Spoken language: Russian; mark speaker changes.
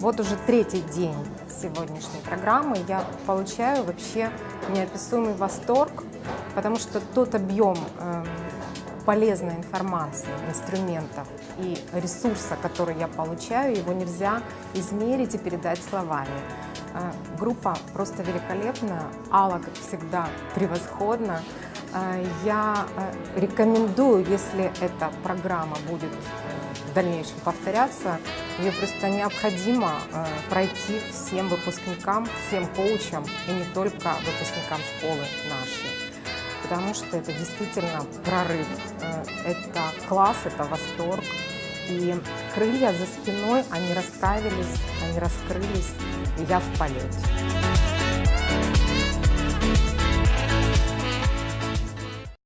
Speaker 1: Вот уже третий день сегодняшней программы я получаю вообще неописуемый восторг, потому что тот объем э, полезной информации, инструментов и ресурса, который я получаю, его нельзя измерить и передать словами. Э, группа просто великолепная, Алла, как всегда, превосходна. Э, я э, рекомендую, если эта программа будет в дальнейшем повторяться, ее просто необходимо пройти всем выпускникам, всем коучам и не только выпускникам школы нашей. Потому что это действительно прорыв, это класс, это восторг. И крылья за спиной, они расправились, они раскрылись, и я в полете.